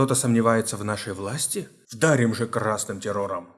Кто-то сомневается в нашей власти? Вдарим же красным террором.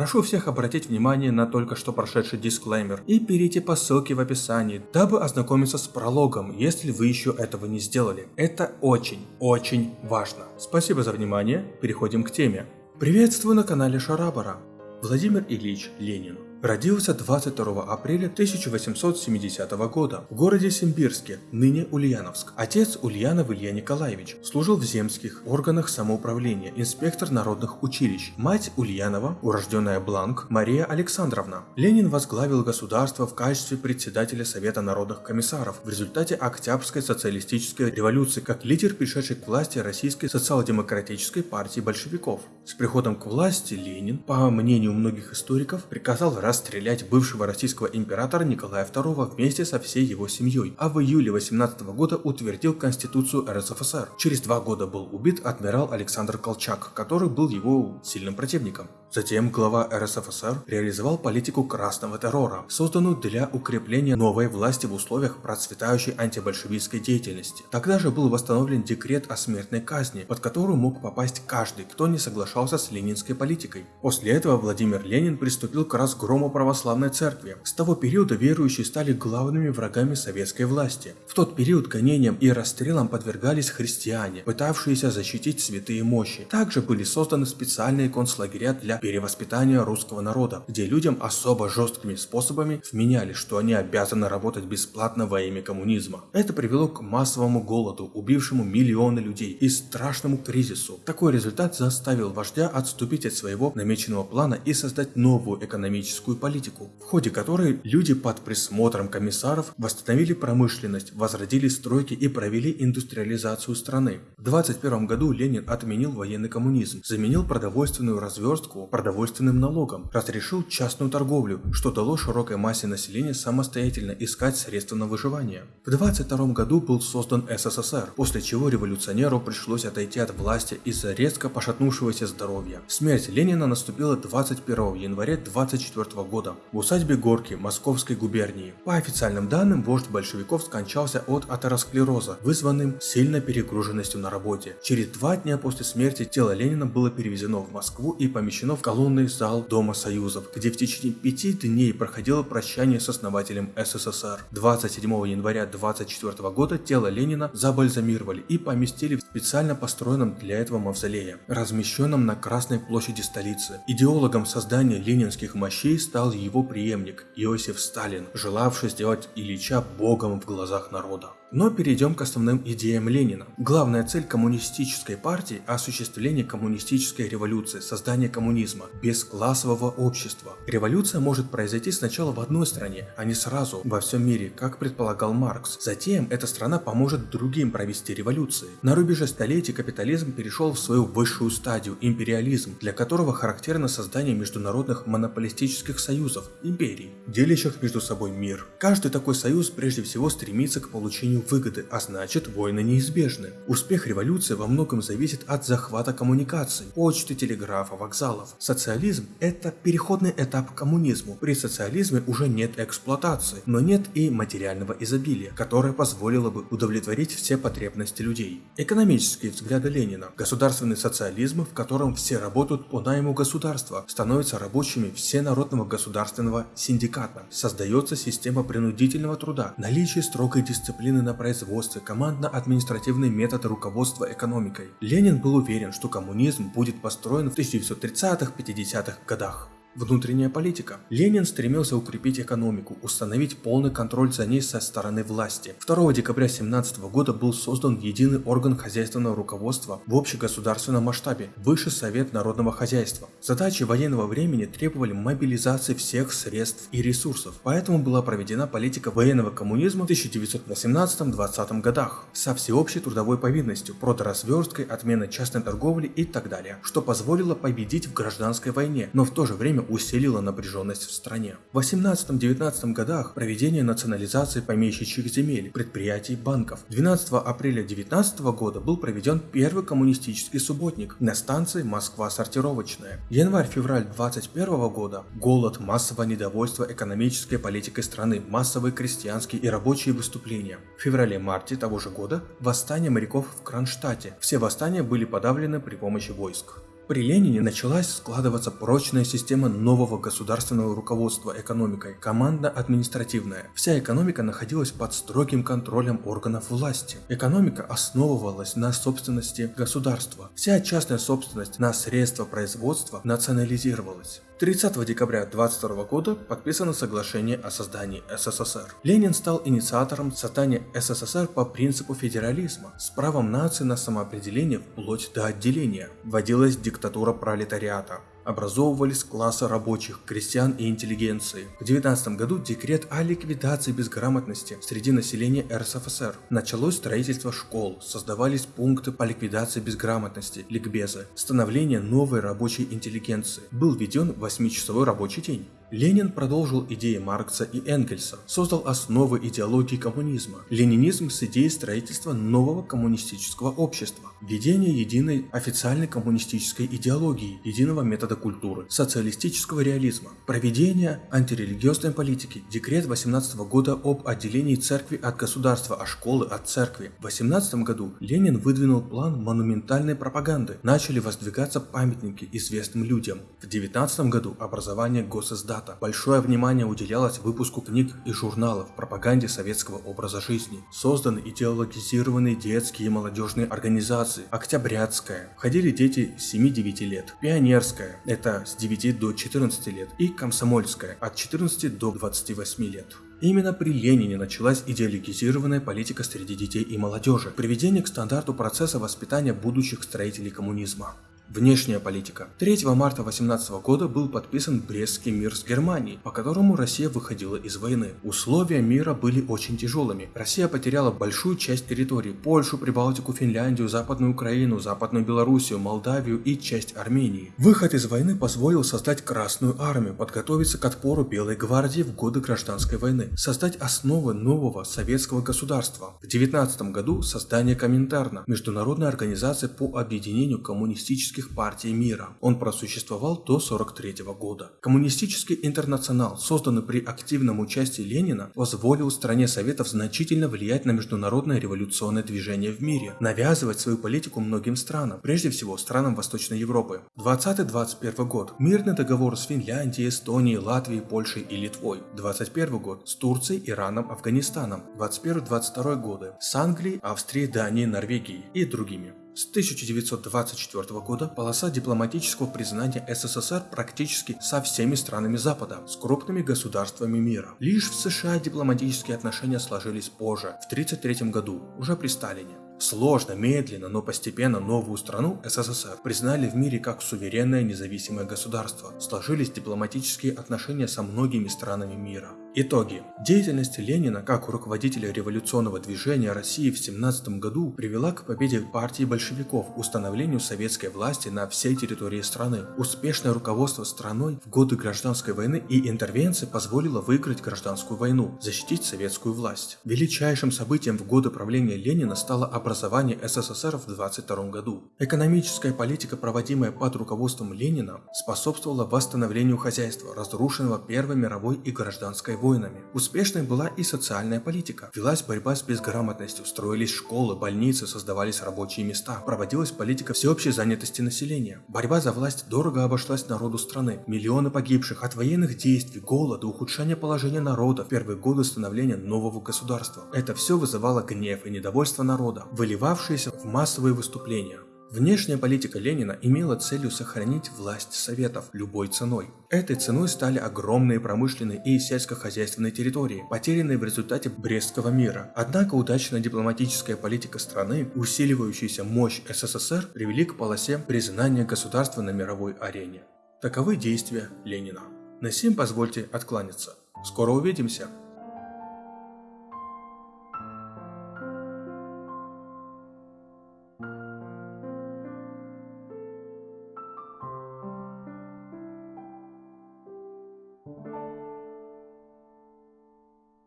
Прошу всех обратить внимание на только что прошедший дисклеймер и перейти по ссылке в описании, дабы ознакомиться с прологом, если вы еще этого не сделали. Это очень, очень важно. Спасибо за внимание, переходим к теме. Приветствую на канале Шарабара. Владимир Ильич Ленин Родился 22 апреля 1870 года в городе Симбирске, ныне Ульяновск. Отец Ульянов Илья Николаевич служил в земских органах самоуправления, инспектор народных училищ. Мать Ульянова, урожденная Бланк, Мария Александровна. Ленин возглавил государство в качестве председателя Совета народных комиссаров в результате Октябрьской социалистической революции как лидер, пришедший к власти Российской социал-демократической партии большевиков. С приходом к власти Ленин, по мнению многих историков, приказал расстрелять бывшего российского императора Николая II вместе со всей его семьей, а в июле 18 года утвердил Конституцию РСФСР. Через два года был убит адмирал Александр Колчак, который был его сильным противником. Затем глава РСФСР реализовал политику красного террора, созданную для укрепления новой власти в условиях процветающей антибольшевистской деятельности. Тогда же был восстановлен декрет о смертной казни, под которую мог попасть каждый, кто не соглашался с ленинской политикой. После этого Владимир Ленин приступил к разгрому православной церкви. С того периода верующие стали главными врагами советской власти. В тот период гонениям и расстрелам подвергались христиане, пытавшиеся защитить святые мощи. Также были созданы специальные концлагеря для перевоспитания русского народа, где людям особо жесткими способами вменяли, что они обязаны работать бесплатно во имя коммунизма. Это привело к массовому голоду, убившему миллионы людей и страшному кризису. Такой результат заставил вождя отступить от своего намеченного плана и создать новую экономическую политику, в ходе которой люди под присмотром комиссаров восстановили промышленность, возродили стройки и провели индустриализацию страны. В 21 году Ленин отменил военный коммунизм, заменил продовольственную разверстку продовольственным налогом, разрешил частную торговлю, что дало широкой массе населения самостоятельно искать средства на выживание. В 22 году был создан СССР, после чего революционеру пришлось отойти от власти из-за резко пошатнувшегося здоровья. Смерть Ленина наступила 21 января 24 года в усадьбе Горки Московской губернии. По официальным данным, вождь большевиков скончался от атеросклероза, вызванным сильной перегруженностью на работе. Через два дня после смерти тело Ленина было перевезено в Москву и помещено в колонный зал Дома Союзов, где в течение пяти дней проходило прощание с основателем СССР. 27 января 24 года тело Ленина забальзамировали и поместили в специально построенном для этого мавзолее, размещенном на Красной площади столицы. Идеологом создания ленинских мощей стал его преемник Иосиф Сталин, желавший сделать Ильича богом в глазах народа. Но перейдем к основным идеям Ленина. Главная цель коммунистической партии – осуществление коммунистической революции, создание коммунизма, без классового общества. Революция может произойти сначала в одной стране, а не сразу во всем мире, как предполагал Маркс. Затем эта страна поможет другим провести революции. На рубеже столетий капитализм перешел в свою высшую стадию – империализм, для которого характерно создание международных монополистических союзов – империй, делящих между собой мир. Каждый такой союз прежде всего стремится к получению выгоды, а значит войны неизбежны. Успех революции во многом зависит от захвата коммуникаций, почты, телеграфа, вокзалов. Социализм – это переходный этап к коммунизму. При социализме уже нет эксплуатации, но нет и материального изобилия, которое позволило бы удовлетворить все потребности людей. Экономические взгляды Ленина. Государственный социализм, в котором все работают по найму государства, становятся рабочими всенародного государственного синдиката. Создается система принудительного труда, наличие строгой дисциплины на на производстве, командно-административный метод руководства экономикой. Ленин был уверен, что коммунизм будет построен в 1930-50-х годах. Внутренняя политика. Ленин стремился укрепить экономику, установить полный контроль за ней со стороны власти. 2 декабря 17 года был создан единый орган хозяйственного руководства в общегосударственном масштабе – Высший совет народного хозяйства. Задачи военного времени требовали мобилизации всех средств и ресурсов, поэтому была проведена политика военного коммунизма в 1918-20 годах со всеобщей трудовой повинностью, продразверсткой, отменой частной торговли и так далее, что позволило победить в гражданской войне, но в то же время время усилило напряженность в стране. В 18-19 годах проведение национализации помещичьих земель, предприятий, банков. 12 апреля 19 года был проведен первый коммунистический субботник на станции Москва-Сортировочная. Январь-февраль 21 года – голод, массовое недовольство экономической политикой страны, массовые крестьянские и рабочие выступления. В феврале-марте того же года – восстание моряков в Кронштадте. Все восстания были подавлены при помощи войск. При Ленине началась складываться прочная система нового государственного руководства экономикой, командно-административная. Вся экономика находилась под строгим контролем органов власти. Экономика основывалась на собственности государства. Вся частная собственность на средства производства национализировалась. 30 декабря 22 года подписано соглашение о создании СССР. Ленин стал инициатором создания СССР по принципу федерализма с правом нации на самоопределение вплоть до отделения. Вводилась диктатура пролетариата образовывались классы рабочих, крестьян и интеллигенции. В 19 году декрет о ликвидации безграмотности среди населения РСФСР. Началось строительство школ, создавались пункты по ликвидации безграмотности, ликбезы, становление новой рабочей интеллигенции. Был введен 8-часовой рабочий день. Ленин продолжил идеи Маркса и Энгельса, создал основы идеологии коммунизма, ленинизм с идеей строительства нового коммунистического общества, введение единой официальной коммунистической идеологии, единого метода культуры, социалистического реализма, проведение антирелигиозной политики, декрет 18 года об отделении церкви от государства, а школы от церкви. В 18 году Ленин выдвинул план монументальной пропаганды, начали воздвигаться памятники известным людям. В 19 году образование госиздата штата большое внимание уделялось выпуску книг и журналов, пропаганде советского образа жизни. Созданы идеологизированные детские и молодежные организации. Октябрятская. Входили дети с 7-9 лет. Пионерская. Это с 9 до 14 лет. И Комсомольская. От 14 до 28 лет. Именно при Ленине началась идеологизированная политика среди детей и молодежи, приведение к стандарту процесса воспитания будущих строителей коммунизма. Внешняя политика. 3 марта 18 года был подписан Брестский мир с Германией, по которому Россия выходила из войны. Условия мира были очень тяжелыми. Россия потеряла большую часть территории – Польшу, Прибалтику, Финляндию, Западную Украину, Западную Белоруссию, Молдавию и часть Армении. Выход из войны позволил создать Красную армию, подготовиться к отпору Белой гвардии в годы гражданской войны, создать основы нового советского государства. В 19 году создание Коминтерна – международной организации по объединению коммунистических коммунистических партий мира. Он просуществовал до 43 года. Коммунистический интернационал, созданный при активном участии Ленина, позволил стране Советов значительно влиять на международное революционное движение в мире, навязывать свою политику многим странам, прежде всего странам Восточной Европы. 20-21 год. Мирный договор с Финляндией, Эстонией, Латвией, Польшей и Литвой. 21 год. С Турцией, Ираном, Афганистаном. 21-22 годы. С Англией, Австрией, Данией, Норвегией и другими. С 1924 года полоса дипломатического признания СССР практически со всеми странами Запада, с крупными государствами мира. Лишь в США дипломатические отношения сложились позже, в 1933 году, уже при Сталине. Сложно, медленно, но постепенно новую страну, СССР, признали в мире как суверенное независимое государство. Сложились дипломатические отношения со многими странами мира. Итоги. Деятельность Ленина как руководителя революционного движения России в 17 году привела к победе партии большевиков, установлению советской власти на всей территории страны. Успешное руководство страной в годы гражданской войны и интервенции позволило выиграть гражданскую войну, защитить советскую власть. Величайшим событием в годы правления Ленина стало образование СССР в 22 году. Экономическая политика, проводимая под руководством Ленина, способствовала восстановлению хозяйства, разрушенного Первой мировой и гражданской войнами. Успешной была и социальная политика. Велась борьба с безграмотностью, строились школы, больницы, создавались рабочие места. Проводилась политика всеобщей занятости населения. Борьба за власть дорого обошлась народу страны. Миллионы погибших от военных действий, голода, ухудшения положения народа в первые годы становления нового государства. Это все вызывало гнев и недовольство народа, выливавшиеся в массовые выступления. Внешняя политика Ленина имела целью сохранить власть Советов любой ценой. Этой ценой стали огромные промышленные и сельскохозяйственные территории, потерянные в результате Брестского мира. Однако удачная дипломатическая политика страны, усиливающаяся мощь СССР, привели к полосе признания государства на мировой арене. Таковы действия Ленина. На сим позвольте откланяться. Скоро увидимся!